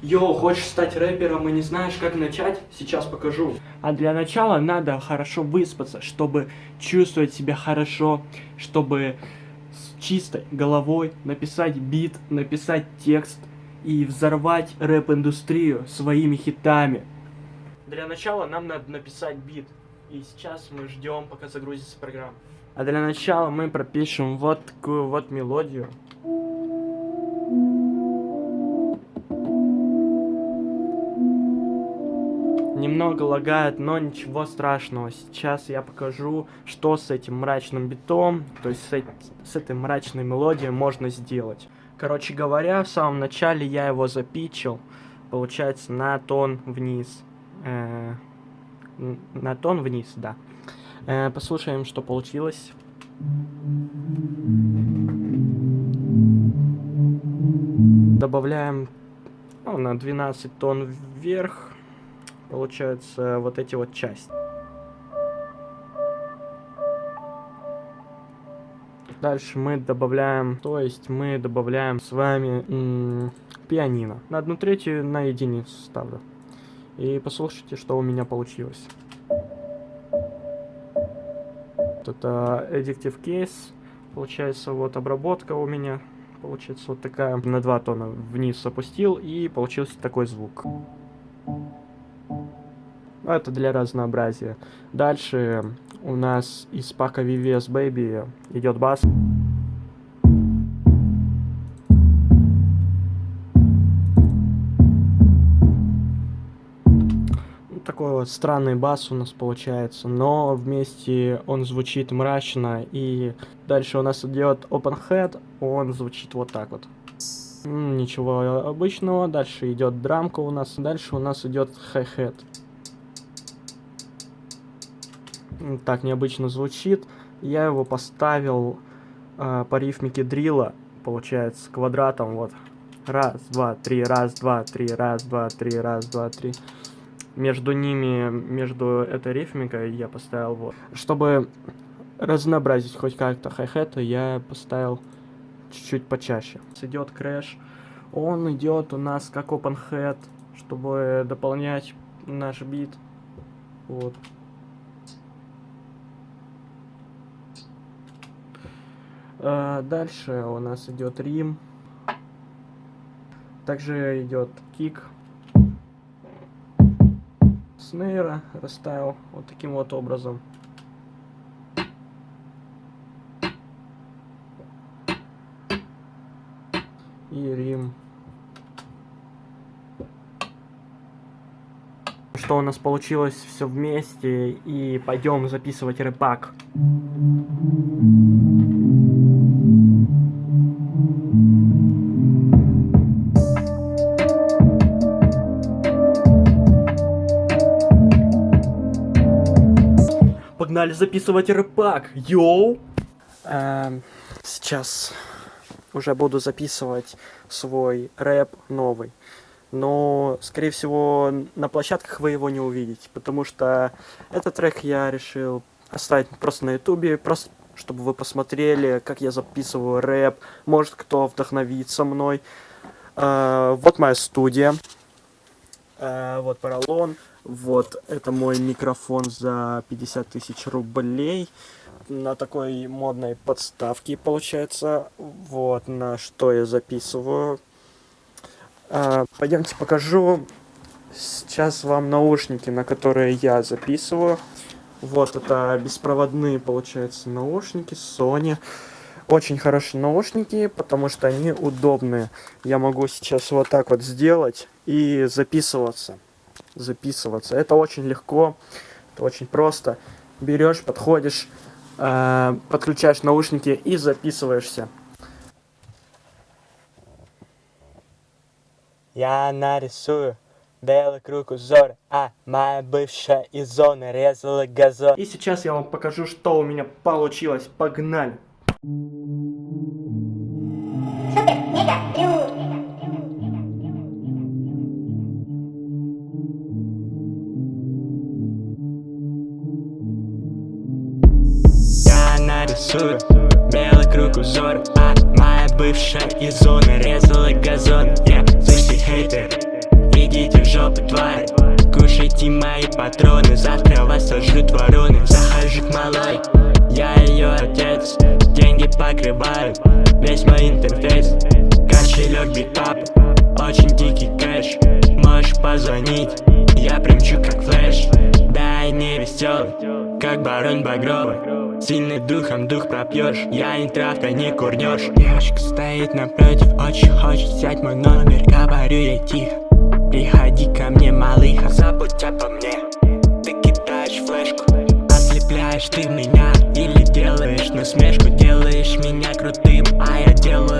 Йоу, хочешь стать рэпером и не знаешь, как начать? Сейчас покажу. А для начала надо хорошо выспаться, чтобы чувствовать себя хорошо, чтобы с чистой головой написать бит, написать текст и взорвать рэп-индустрию своими хитами. Для начала нам надо написать бит. И сейчас мы ждем, пока загрузится программа. А для начала мы пропишем вот такую вот мелодию. Немного лагает, но ничего страшного. Сейчас я покажу, что с этим мрачным битом, то есть с, с этой мрачной мелодией можно сделать. Короче говоря, в самом начале я его запичил, получается, на тон вниз. Э -э на тон вниз, да. Э, послушаем, что получилось. Добавляем ну, на 12 тон вверх. Получается вот эти вот части. Дальше мы добавляем, то есть мы добавляем с вами пианино. На одну третью на единицу ставлю. И послушайте, что у меня получилось это Addictive Case. Получается, вот обработка у меня. Получается, вот такая. На два тона вниз опустил, и получился такой звук. Это для разнообразия. Дальше у нас из пака VVS Baby идет бас. такой вот странный бас у нас получается, но вместе он звучит мрачно, и дальше у нас идет open head, он звучит вот так вот. Ничего обычного, дальше идет драмка у нас, дальше у нас идет hi-hat. Так необычно звучит, я его поставил э, по рифмике дрила, получается, квадратом, вот. Раз, два, три, раз, два, три, раз, два, три, раз, два, три между ними, между этой рифмикой я поставил вот. Чтобы разнообразить хоть как-то хай-хета, я поставил чуть-чуть почаще. Идет crash, он идет у нас как open hat, чтобы дополнять наш бит. Вот. Дальше у нас идет rim. Также идет kick снейра расставил вот таким вот образом. И рим. Что у нас получилось все вместе и пойдем записывать рэпак. Погнали записывать рэпак, йоу! Эм, сейчас уже буду записывать свой рэп новый. Но, скорее всего, на площадках вы его не увидите, потому что этот трек я решил оставить просто на ютубе, просто чтобы вы посмотрели, как я записываю рэп, может кто вдохновится мной. Э, вот моя студия, э, вот поролон. Вот, это мой микрофон за 50 тысяч рублей. На такой модной подставке, получается. Вот, на что я записываю. А, пойдемте покажу сейчас вам наушники, на которые я записываю. Вот, это беспроводные, получается, наушники Sony. Очень хорошие наушники, потому что они удобные. Я могу сейчас вот так вот сделать и записываться записываться. Это очень легко, это очень просто. Берешь, подходишь, э, подключаешь наушники и записываешься. Я нарисую белый круг узор, а моя бывшая из зоны резала газон. И сейчас я вам покажу, что у меня получилось. Погнали! Супер, мега, рисую Белый круг узор, а моя бывшая из зоны Резала газон, я, yeah. хейтер Идите в жопу, тварь. Кушайте мои патроны, завтра вас сожрут вороны. Захожу к малой, я ее отец Деньги покрывают весь мой интерфейс. Кошелек битап, очень дикий кэш Можешь позвонить веселый, как барон Багровый Сильный духом дух пропьешь, я не травка, не курнешь Девочка стоит напротив, очень хочет взять мой номер Говорю ей тихо, приходи ко мне, малыха Забудь обо мне, ты кидаешь флешку Ослепляешь ты меня или делаешь насмешку Делаешь меня крутым, а я делаю